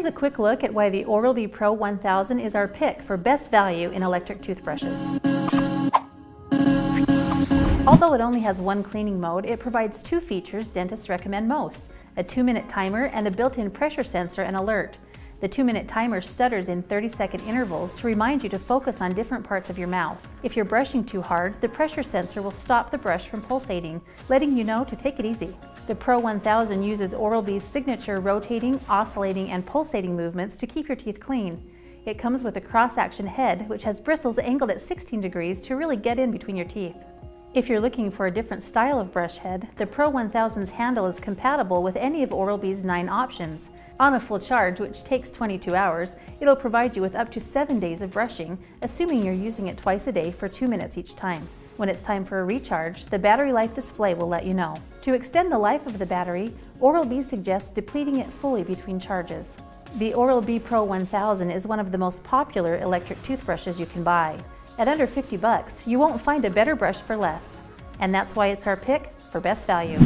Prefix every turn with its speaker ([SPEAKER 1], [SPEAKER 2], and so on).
[SPEAKER 1] Here's a quick look at why the Oral-B Pro 1000 is our pick for best value in electric toothbrushes. Although it only has one cleaning mode, it provides two features dentists recommend most, a two-minute timer and a built-in pressure sensor and alert. The two-minute timer stutters in 30-second intervals to remind you to focus on different parts of your mouth. If you're brushing too hard, the pressure sensor will stop the brush from pulsating, letting you know to take it easy. The Pro 1000 uses Oral-B's signature rotating, oscillating, and pulsating movements to keep your teeth clean. It comes with a cross-action head, which has bristles angled at 16 degrees to really get in between your teeth. If you're looking for a different style of brush head, the Pro 1000's handle is compatible with any of Oral-B's nine options. On a full charge, which takes 22 hours, it'll provide you with up to 7 days of brushing, assuming you're using it twice a day for 2 minutes each time. When it's time for a recharge, the battery life display will let you know. To extend the life of the battery, Oral-B suggests depleting it fully between charges. The Oral-B Pro 1000 is one of the most popular electric toothbrushes you can buy. At under 50 bucks, you won't find a better brush for less. And that's why it's our pick for best value.